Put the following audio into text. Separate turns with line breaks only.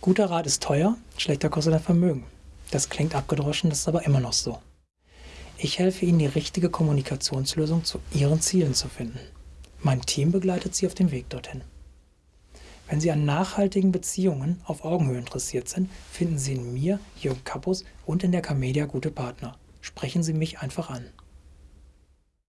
Guter Rat ist teuer, schlechter kostet ein Vermögen. Das klingt abgedroschen, das ist aber immer noch so. Ich helfe Ihnen, die richtige Kommunikationslösung zu Ihren Zielen zu finden. Mein Team begleitet Sie auf dem Weg dorthin. Wenn Sie an nachhaltigen Beziehungen auf Augenhöhe interessiert sind, finden Sie in mir, Jürgen Kappus und in der Camedia gute Partner. Sprechen Sie mich einfach an.